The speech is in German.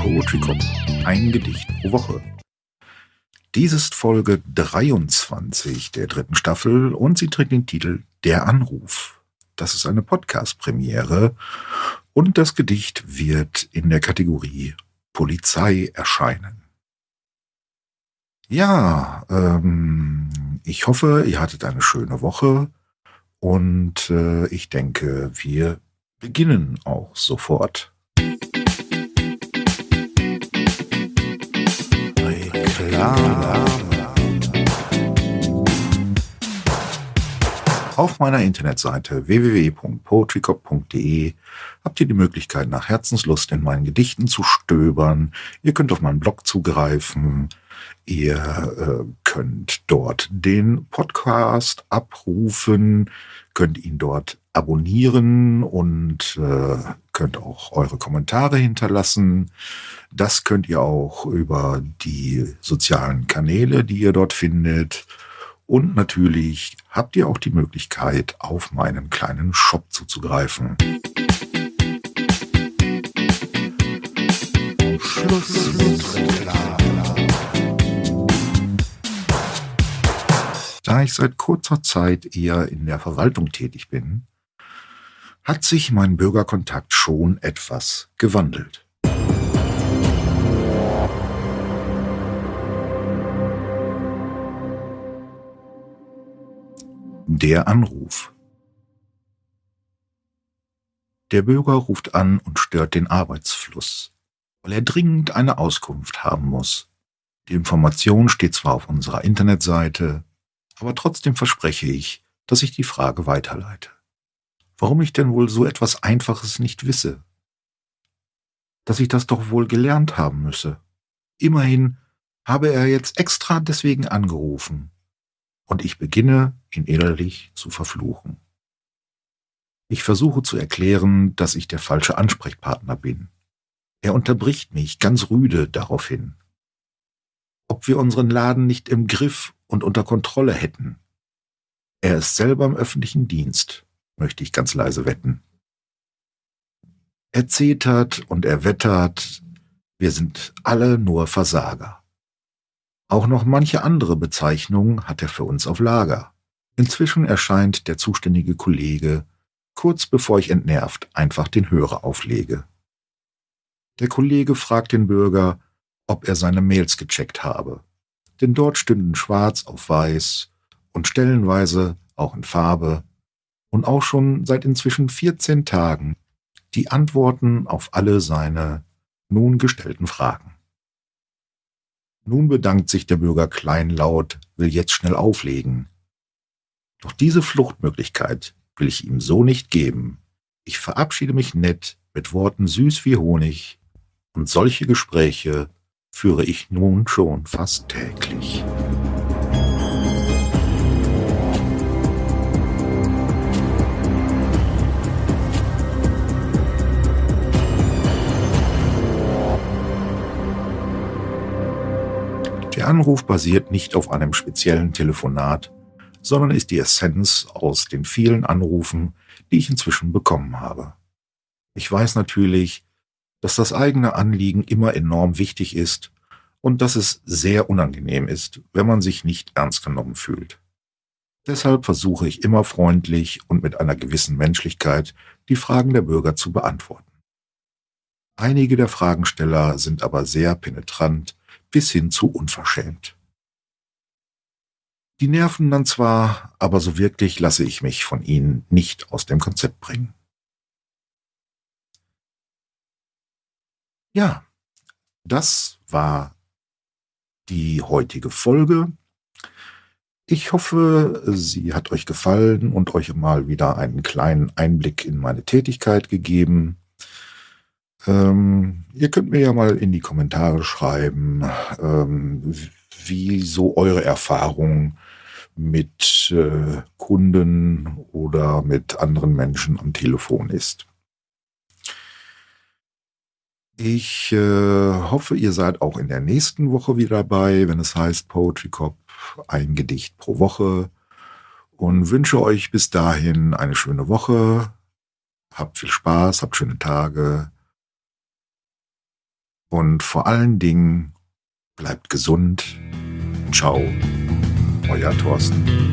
Poetry Cop. Ein Gedicht pro Woche. Dies ist Folge 23 der dritten Staffel und sie trägt den Titel Der Anruf. Das ist eine Podcast-Premiere und das Gedicht wird in der Kategorie Polizei erscheinen. Ja, ähm, ich hoffe, ihr hattet eine schöne Woche und äh, ich denke, wir beginnen auch sofort. Auf meiner Internetseite www.poetrycop.de habt ihr die Möglichkeit, nach Herzenslust in meinen Gedichten zu stöbern. Ihr könnt auf meinen Blog zugreifen. Ihr äh, könnt dort den Podcast abrufen, könnt ihn dort abonnieren und äh, könnt auch eure Kommentare hinterlassen. Das könnt ihr auch über die sozialen Kanäle, die ihr dort findet. Und natürlich habt ihr auch die Möglichkeit, auf meinen kleinen Shop zuzugreifen. Schluss mit Da ich seit kurzer Zeit eher in der Verwaltung tätig bin, hat sich mein Bürgerkontakt schon etwas gewandelt. Der Anruf. Der Bürger ruft an und stört den Arbeitsfluss, weil er dringend eine Auskunft haben muss. Die Information steht zwar auf unserer Internetseite, aber trotzdem verspreche ich, dass ich die Frage weiterleite. Warum ich denn wohl so etwas Einfaches nicht wisse? Dass ich das doch wohl gelernt haben müsse. Immerhin habe er jetzt extra deswegen angerufen, und ich beginne, ihn innerlich zu verfluchen. Ich versuche zu erklären, dass ich der falsche Ansprechpartner bin. Er unterbricht mich ganz rüde daraufhin. Ob wir unseren Laden nicht im Griff und unter Kontrolle hätten. Er ist selber im öffentlichen Dienst, möchte ich ganz leise wetten. Er zetert und er wettert, wir sind alle nur Versager. Auch noch manche andere Bezeichnungen hat er für uns auf Lager. Inzwischen erscheint der zuständige Kollege, kurz bevor ich entnervt einfach den Hörer auflege. Der Kollege fragt den Bürger, ob er seine Mails gecheckt habe. Denn dort stünden schwarz auf weiß und stellenweise auch in Farbe und auch schon seit inzwischen 14 Tagen die Antworten auf alle seine nun gestellten Fragen. Nun bedankt sich der Bürger kleinlaut, will jetzt schnell auflegen. Doch diese Fluchtmöglichkeit will ich ihm so nicht geben. Ich verabschiede mich nett mit Worten süß wie Honig, und solche Gespräche führe ich nun schon fast täglich. Der Anruf basiert nicht auf einem speziellen Telefonat, sondern ist die Essenz aus den vielen Anrufen, die ich inzwischen bekommen habe. Ich weiß natürlich, dass das eigene Anliegen immer enorm wichtig ist und dass es sehr unangenehm ist, wenn man sich nicht ernst genommen fühlt. Deshalb versuche ich immer freundlich und mit einer gewissen Menschlichkeit die Fragen der Bürger zu beantworten. Einige der Fragensteller sind aber sehr penetrant bis hin zu unverschämt. Die nerven dann zwar, aber so wirklich lasse ich mich von ihnen nicht aus dem Konzept bringen. Ja, das war die heutige Folge. Ich hoffe, sie hat euch gefallen und euch mal wieder einen kleinen Einblick in meine Tätigkeit gegeben. Ähm, ihr könnt mir ja mal in die Kommentare schreiben, ähm, wie so eure Erfahrung mit äh, Kunden oder mit anderen Menschen am Telefon ist. Ich äh, hoffe, ihr seid auch in der nächsten Woche wieder dabei, wenn es heißt Poetry Cop, ein Gedicht pro Woche. Und wünsche euch bis dahin eine schöne Woche. Habt viel Spaß, habt schöne Tage und vor allen Dingen bleibt gesund. Ciao, euer Thorsten.